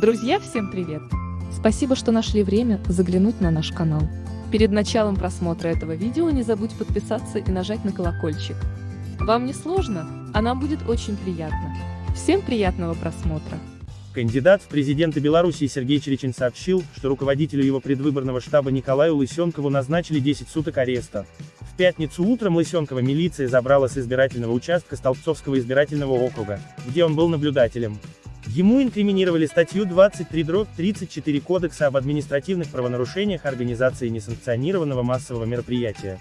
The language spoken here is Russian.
Друзья, всем привет! Спасибо, что нашли время заглянуть на наш канал. Перед началом просмотра этого видео не забудь подписаться и нажать на колокольчик. Вам не сложно, а нам будет очень приятно. Всем приятного просмотра! Кандидат в президенты Беларуси Сергей Черечин сообщил, что руководителю его предвыборного штаба Николаю Лысенкову назначили 10 суток ареста. В пятницу утром Лысенкова милиция забрала с избирательного участка Столбцовского избирательного округа, где он был наблюдателем. Ему инкриминировали статью 23-34 Кодекса об административных правонарушениях организации несанкционированного массового мероприятия.